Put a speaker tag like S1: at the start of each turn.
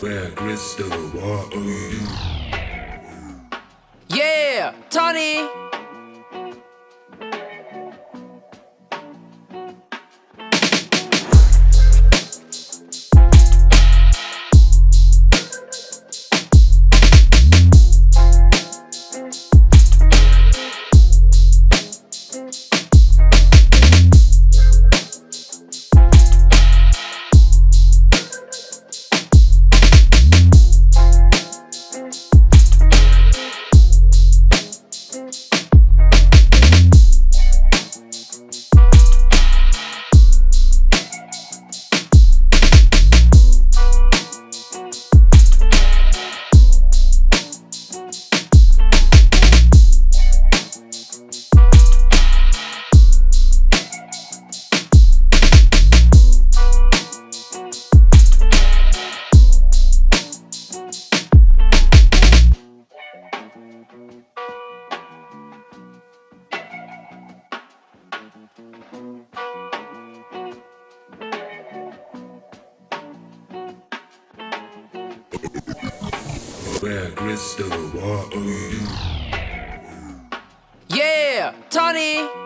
S1: Where crystal water you
S2: Yeah, Tony.
S1: Where crystal
S2: Yeah, Tony.